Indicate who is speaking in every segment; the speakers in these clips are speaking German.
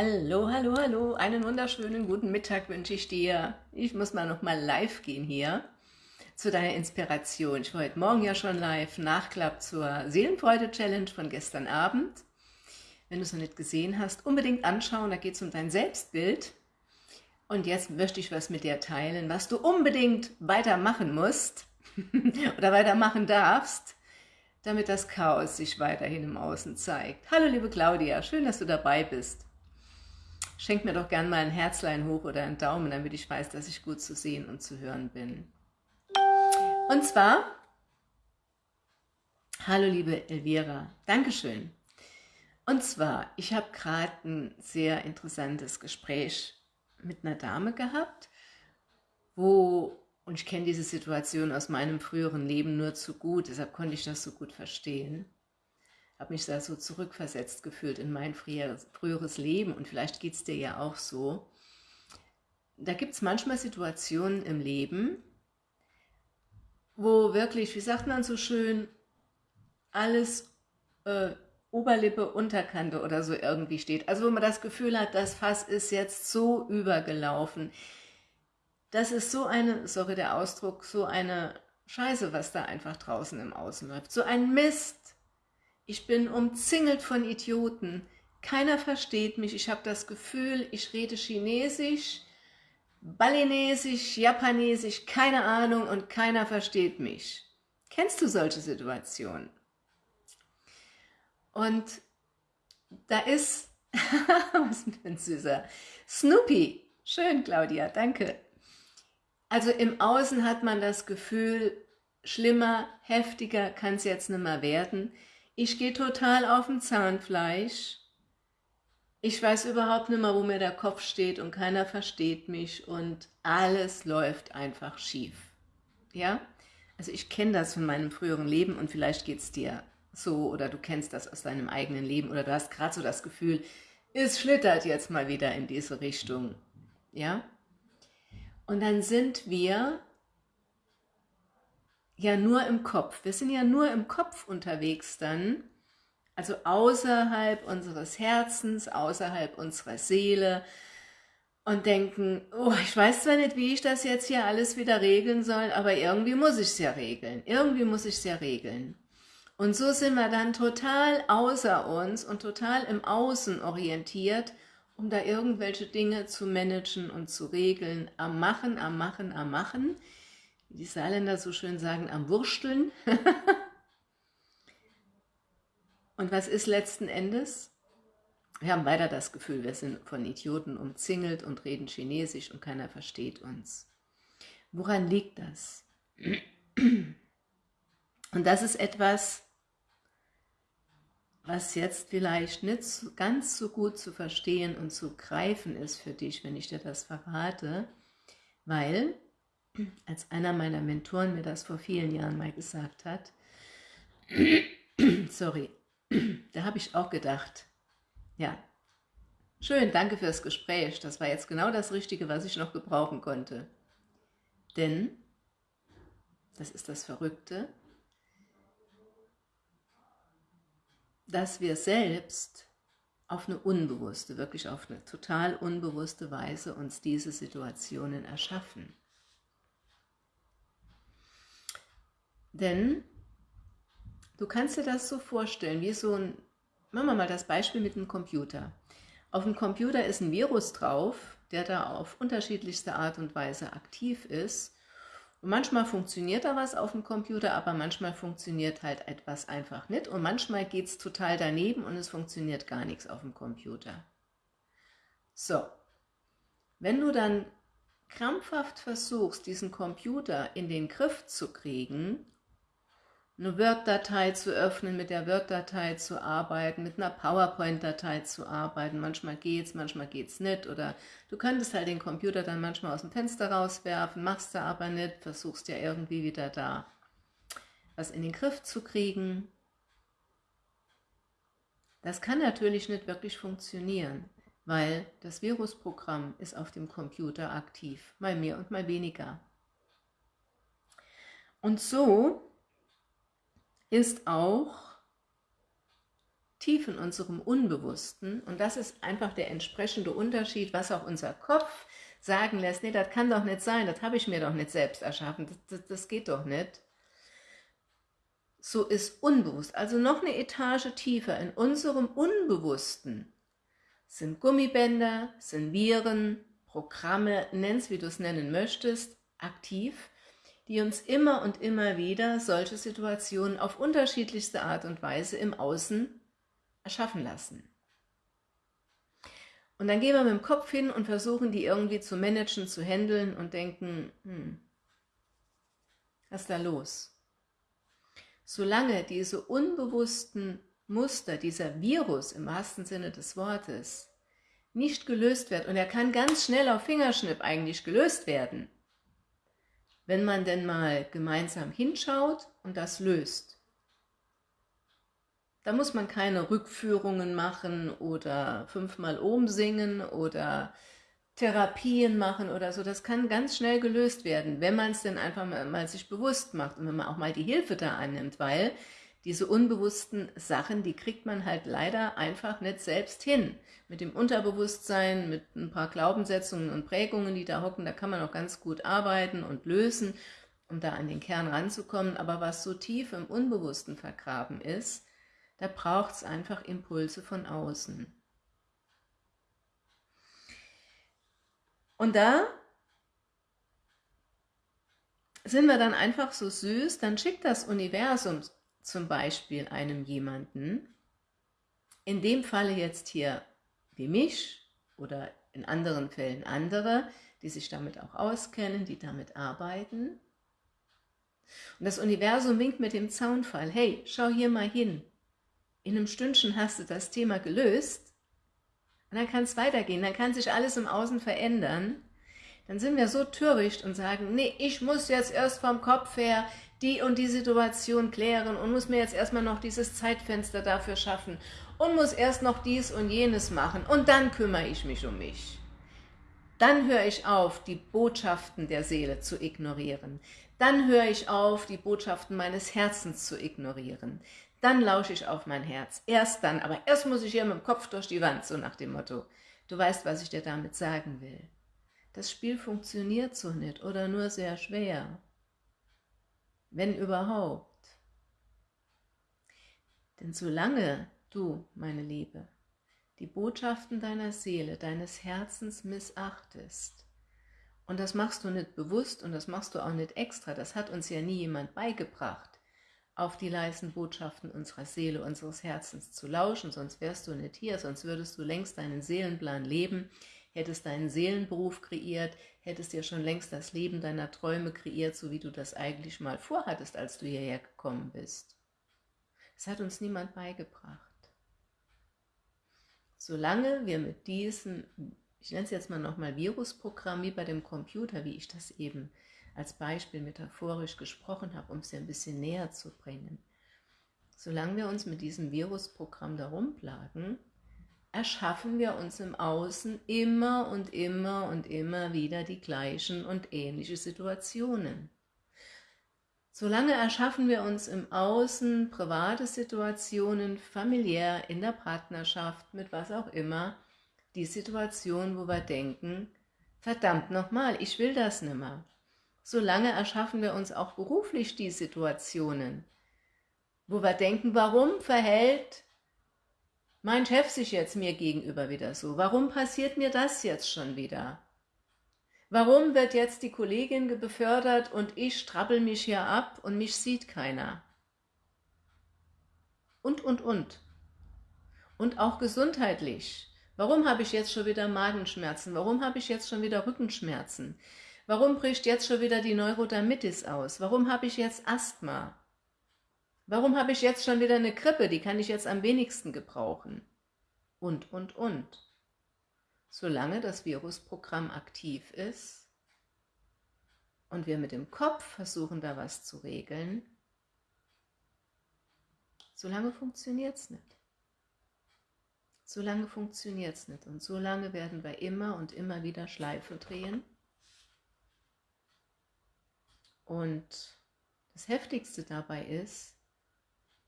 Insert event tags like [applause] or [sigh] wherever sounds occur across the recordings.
Speaker 1: Hallo, hallo, hallo, einen wunderschönen guten Mittag wünsche ich dir. Ich muss mal noch mal live gehen hier zu deiner Inspiration. Ich war heute Morgen ja schon live, Nachklapp zur Seelenfreude-Challenge von gestern Abend. Wenn du es noch nicht gesehen hast, unbedingt anschauen, da geht es um dein Selbstbild. Und jetzt möchte ich was mit dir teilen, was du unbedingt weitermachen musst [laughs] oder weitermachen darfst, damit das Chaos sich weiterhin im Außen zeigt. Hallo liebe Claudia, schön, dass du dabei bist. Schenk mir doch gern mal ein Herzlein hoch oder einen Daumen, damit ich weiß, dass ich gut zu sehen und zu hören bin. Und zwar, hallo liebe Elvira, Dankeschön. Und zwar, ich habe gerade ein sehr interessantes Gespräch mit einer Dame gehabt, wo, und ich kenne diese Situation aus meinem früheren Leben nur zu gut, deshalb konnte ich das so gut verstehen, habe mich da so zurückversetzt gefühlt in mein früheres Leben und vielleicht geht es dir ja auch so. Da gibt es manchmal Situationen im Leben, wo wirklich, wie sagt man so schön, alles äh, Oberlippe, Unterkante oder so irgendwie steht. Also wo man das Gefühl hat, das Fass ist jetzt so übergelaufen. Das ist so eine, sorry der Ausdruck, so eine Scheiße, was da einfach draußen im Außen läuft. So ein Mist. Ich bin umzingelt von Idioten. Keiner versteht mich. Ich habe das Gefühl, ich rede Chinesisch, Balinesisch, Japanesisch, keine Ahnung und keiner versteht mich. Kennst du solche Situationen? Und da ist, [laughs] was für ein süßer, Snoopy. Schön, Claudia, danke. Also im Außen hat man das Gefühl, schlimmer, heftiger kann es jetzt nicht mehr werden. Ich gehe total auf dem Zahnfleisch. Ich weiß überhaupt nicht mehr, wo mir der Kopf steht und keiner versteht mich und alles läuft einfach schief. Ja? Also ich kenne das von meinem früheren Leben und vielleicht geht es dir so oder du kennst das aus deinem eigenen Leben oder du hast gerade so das Gefühl, es schlittert jetzt mal wieder in diese Richtung. Ja? Und dann sind wir ja nur im Kopf. Wir sind ja nur im Kopf unterwegs dann, also außerhalb unseres Herzens, außerhalb unserer Seele und denken, oh, ich weiß zwar nicht, wie ich das jetzt hier alles wieder regeln soll, aber irgendwie muss ich es ja regeln. Irgendwie muss ich es ja regeln. Und so sind wir dann total außer uns und total im Außen orientiert, um da irgendwelche Dinge zu managen und zu regeln, am Machen, am Machen, am Machen, wie die Saarländer so schön sagen, am Wursteln. [laughs] und was ist letzten Endes? Wir haben weiter das Gefühl, wir sind von Idioten umzingelt und reden Chinesisch und keiner versteht uns. Woran liegt das? [clears throat] Und das ist etwas, was jetzt vielleicht nicht ganz so gut zu verstehen und zu greifen ist für dich, wenn ich dir das verrate, weil, als einer meiner Mentoren mir das vor vielen Jahren mal gesagt hat, [clears throat] sorry, [clears throat] da habe ich auch gedacht, ja, schön, danke fürs Gespräch, das war jetzt genau das Richtige, was ich noch gebrauchen konnte. Denn, das ist das Verrückte, dass wir selbst auf eine unbewusste, wirklich auf eine total unbewusste Weise uns diese Situationen erschaffen. Denn du kannst dir das so vorstellen, wie so ein, machen wir mal das Beispiel mit einem Computer. Auf dem Computer ist ein Virus drauf, der da auf unterschiedlichste Art und Weise aktiv ist und manchmal funktioniert da was auf dem Computer, aber manchmal funktioniert halt etwas einfach nicht. Und manchmal geht es total daneben und es funktioniert gar nichts auf dem Computer. So, wenn du dann krampfhaft versuchst, diesen Computer in den Griff zu kriegen eine Word-Datei zu öffnen, mit der Word-Datei zu arbeiten, mit einer PowerPoint-Datei zu arbeiten. Manchmal geht's, manchmal geht's nicht. Oder du könntest halt den Computer dann manchmal aus dem Fenster rauswerfen, machst du aber nicht, versuchst ja irgendwie wieder da was in den Griff zu kriegen. Das kann natürlich nicht wirklich funktionieren, weil das Virusprogramm ist auf dem Computer aktiv, mal mehr und mal weniger. Und so ist auch tief in unserem Unbewussten. Und das ist einfach der entsprechende Unterschied, was auch unser Kopf sagen lässt, nee, das kann doch nicht sein, das habe ich mir doch nicht selbst erschaffen, das, das, das geht doch nicht. So ist unbewusst, also noch eine Etage tiefer. In unserem Unbewussten sind Gummibänder, sind Viren, Programme, nenn's wie du es nennen möchtest, aktiv, die uns immer und immer wieder solche Situationen auf unterschiedlichste Art und Weise im Außen erschaffen lassen. Und dann gehen wir mit dem Kopf hin und versuchen, die irgendwie zu managen, zu handeln und denken, hm, was ist da los? Solange diese unbewussten Muster, dieser Virus im wahrsten Sinne des Wortes, nicht gelöst wird, und er kann ganz schnell auf Fingerschnipp eigentlich gelöst werden, wenn man denn mal gemeinsam hinschaut und das löst. Da muss man keine Rückführungen machen oder fünfmal Ohm singen oder Therapien machen oder so. Das kann ganz schnell gelöst werden, wenn man es denn einfach mal, mal, sich bewusst macht und wenn man auch mal die Hilfe da annimmt, weil diese unbewussten Sachen, die kriegt man halt leider einfach nicht selbst hin. Mit dem Unterbewusstsein, mit ein paar Glaubenssetzungen und Prägungen, die da hocken, da kann man auch ganz gut arbeiten und lösen, um da an den Kern ranzukommen. Aber was so tief im Unbewussten vergraben ist, da braucht es einfach Impulse von außen. Und da sind wir dann einfach so süß, dann schickt das Universum zum Beispiel einem jemanden, in dem Falle jetzt hier wie mich oder in anderen Fällen andere, die sich damit auch auskennen, die damit arbeiten. Und das Universum winkt mit dem Zaunfall, hey, schau hier mal hin, in einem Stündchen hast du das Thema gelöst. Und dann kann es weitergehen, dann kann sich alles im Außen verändern, dann sind wir so töricht und sagen, nee, ich muss jetzt erst vom Kopf her die und die Situation klären und muss mir jetzt erstmal noch dieses Zeitfenster dafür schaffen und muss erst noch dies und jenes machen und dann kümmere ich mich um mich. Dann höre ich auf, die Botschaften der Seele zu ignorieren. Dann höre ich auf, die Botschaften meines Herzens zu ignorieren dann lausche ich auf mein Herz. Erst dann, aber erst muss ich hier mit dem Kopf durch die Wand, so nach dem Motto. Du weißt, was ich dir damit sagen will. Das Spiel funktioniert so nicht oder nur sehr schwer. Wenn überhaupt. Denn solange du, meine Liebe, die Botschaften deiner Seele, deines Herzens missachtest, und das machst du nicht bewusst und das machst du auch nicht extra, das hat uns ja nie jemand beigebracht, auf die leisen Botschaften unserer Seele, unseres Herzens zu lauschen, sonst wärst du nicht hier, sonst würdest du längst deinen Seelenplan leben, hättest deinen Seelenberuf kreiert, hättest dir schon längst das Leben deiner Träume kreiert, so wie du das eigentlich mal vorhattest, als du hierher gekommen bist. Das hat uns niemand beigebracht. Solange wir mit diesem, ich nenne es jetzt mal nochmal Virusprogramm, wie bei dem Computer, wie ich das eben als Beispiel metaphorisch gesprochen habe, um es dir ein bisschen näher zu bringen. Solange wir uns mit diesem Virusprogramm da rumplagen, erschaffen wir uns im Außen immer und immer und immer wieder die gleichen und ähnliche Situationen. Solange erschaffen wir uns im Außen private Situationen, familiär, in der Partnerschaft, mit was auch immer, die Situation, wo wir denken, verdammt nochmal, ich will das nicht mehr solange erschaffen wir uns auch beruflich die Situationen, wo wir denken, warum verhält mein Chef sich jetzt mir gegenüber wieder so? Warum passiert mir das jetzt schon wieder? Warum wird jetzt die Kollegin befördert und ich strabbel mich hier ab und mich sieht keiner? Und, und, und. Und auch gesundheitlich. Warum habe ich jetzt schon wieder Magenschmerzen? Warum habe ich jetzt schon wieder Rückenschmerzen? Warum bricht jetzt schon wieder die Neurodermitis aus? Warum habe ich jetzt Asthma? Warum habe ich jetzt schon wieder eine Grippe? Die kann ich jetzt am wenigsten gebrauchen. Und, und, und. Solange das Virusprogramm aktiv ist und wir mit dem Kopf versuchen, da was zu regeln, solange funktioniert es nicht. Solange funktioniert es nicht und solange werden wir immer und immer wieder Schleife drehen und das Heftigste dabei ist,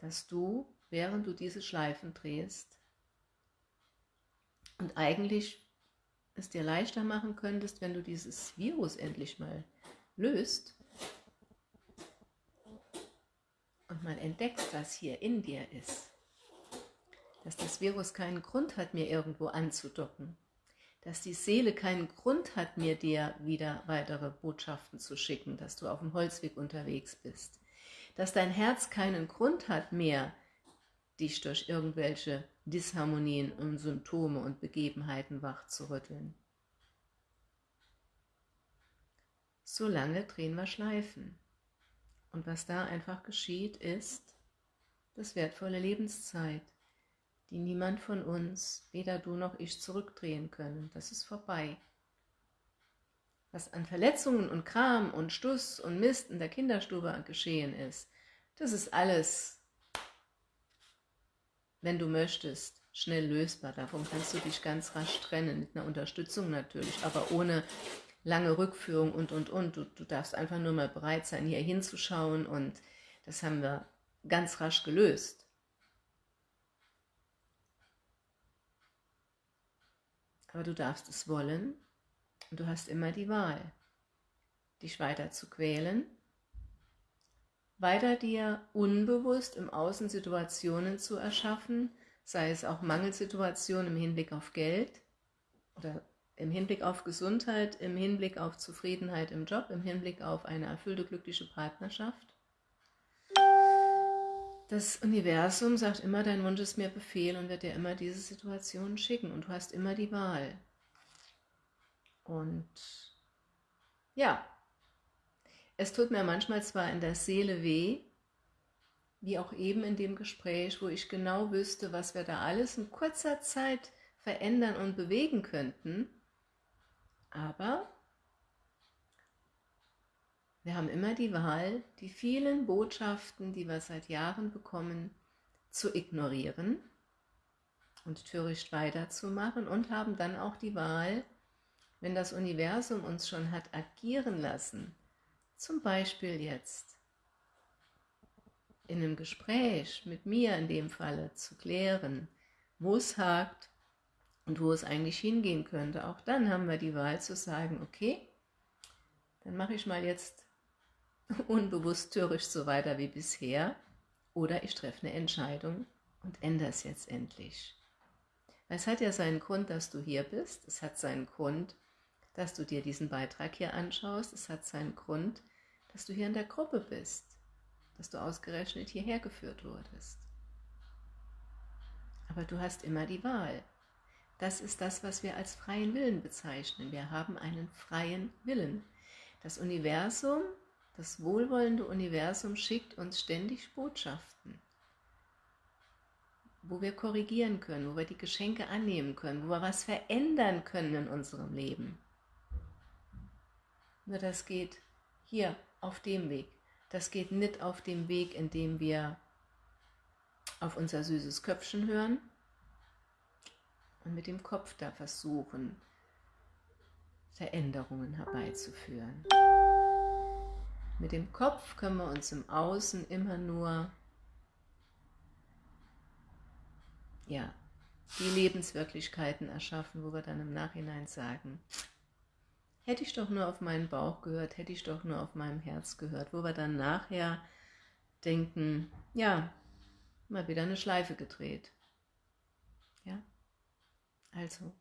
Speaker 1: dass du während du diese Schleifen drehst und eigentlich es dir leichter machen könntest, wenn du dieses Virus endlich mal löst und mal entdeckst, was hier in dir ist. Dass das Virus keinen Grund hat, mir irgendwo anzudocken. Dass die Seele keinen Grund hat, mir dir wieder weitere Botschaften zu schicken, dass du auf dem Holzweg unterwegs bist. Dass dein Herz keinen Grund hat mehr, dich durch irgendwelche Disharmonien und Symptome und Begebenheiten wach zu rütteln. Solange drehen wir Schleifen. Und was da einfach geschieht, ist das wertvolle Lebenszeit, die niemand von uns, weder du noch ich, zurückdrehen können. Das ist vorbei. Was an Verletzungen und Kram und Stuss und Mist in der Kinderstube geschehen ist, das ist alles wenn du möchtest, schnell lösbar. Davon kannst du dich ganz rasch trennen, mit einer Unterstützung natürlich, aber ohne lange Rückführung und, und, und. Du, du darfst einfach nur mal bereit sein, hier hinzuschauen und das haben wir ganz rasch gelöst. Aber du darfst es wollen und du hast immer die Wahl, dich weiter zu quälen weiter dir unbewusst im Außen Situationen zu erschaffen, sei es auch Mangelsituationen im Hinblick auf Geld oder im Hinblick auf Gesundheit, im Hinblick auf Zufriedenheit im Job, im Hinblick auf eine erfüllte, glückliche Partnerschaft. Das Universum sagt immer, dein Wunsch ist mir Befehl und wird dir immer diese Situationen schicken und du hast immer die Wahl. Und ja, es tut mir manchmal zwar in der Seele weh, wie auch eben in dem Gespräch, wo ich genau wüsste, was wir da alles in kurzer Zeit verändern und bewegen könnten, aber wir haben immer die Wahl, die vielen Botschaften, die wir seit Jahren bekommen, zu ignorieren und töricht weiterzumachen und haben dann auch die Wahl, wenn das Universum uns schon hat agieren lassen, zum Beispiel jetzt in einem Gespräch mit mir in dem Falle zu klären, wo es hakt und wo es eigentlich hingehen könnte. Auch dann haben wir die Wahl zu sagen, okay, dann mache ich mal jetzt [laughs] unbewusst türisch so weiter wie bisher oder ich treffe eine Entscheidung und ändere es jetzt endlich. Es hat ja seinen Grund, dass du hier bist. Es hat seinen Grund, dass du dir diesen Beitrag hier anschaust. Es hat seinen Grund, dass du hier in der Gruppe bist, dass du ausgerechnet hierher geführt wurdest. Aber du hast immer die Wahl. Das ist das, was wir als freien Willen bezeichnen. Wir haben einen freien Willen. Das Universum, das wohlwollende Universum schickt uns ständig Botschaften, wo wir korrigieren können, wo wir die Geschenke annehmen können, wo wir was verändern können in unserem Leben. Nur das geht hier auf dem Weg. Das geht nicht auf dem Weg, in dem wir auf unser süßes Köpfchen hören und mit dem Kopf da versuchen, Veränderungen herbeizuführen. Mit dem Kopf können wir uns im Außen immer nur ja, die Lebenswirklichkeiten erschaffen, wo wir dann im Nachhinein sagen, hätte ich doch nur auf meinen Bauch gehört, hätte ich doch nur auf meinem Herz gehört, wo wir dann nachher denken, ja, mal wieder eine Schleife gedreht. Ja, also,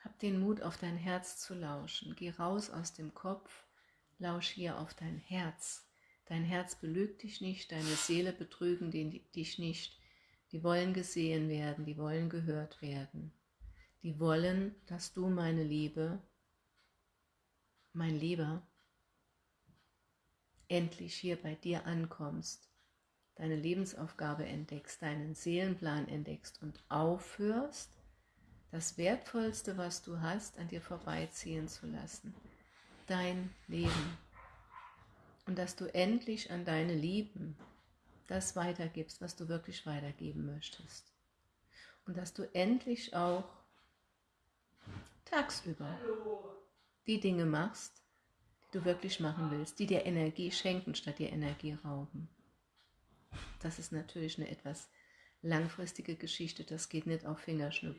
Speaker 1: hab den Mut, auf dein Herz zu lauschen. Geh raus aus dem Kopf, lausch hier auf dein Herz. Dein Herz belügt dich nicht, deine Seele betrügen dich nicht. Die wollen gesehen werden, die wollen gehört werden die wollen, dass du, meine Liebe, mein Lieber, endlich hier bei dir ankommst, deine Lebensaufgabe entdeckst, deinen Seelenplan entdeckst und aufhörst, das Wertvollste, was du hast, an dir vorbeiziehen zu lassen, dein Leben. Und dass du endlich an deine Lieben das weitergibst, was du wirklich weitergeben möchtest. Und dass du endlich auch tagsüber die Dinge machst, die du wirklich machen willst, die dir Energie schenken, statt dir Energie rauben. das ist natürlich eine etwas langfristige Geschichte, das geht nicht auf Fingerschnipp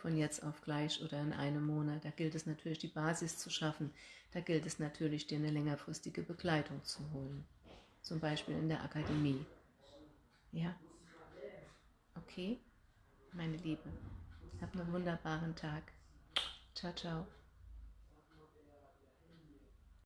Speaker 1: von jetzt auf gleich oder in einem Monat. Da gilt es natürlich, die Basis zu schaffen. Da gilt es natürlich, dir eine längerfristige Begleitung zu holen. Zum Beispiel in der Akademie. Ja? Okay? Meine Liebe, hab einen wunderbaren Tag. Ciao, ciao.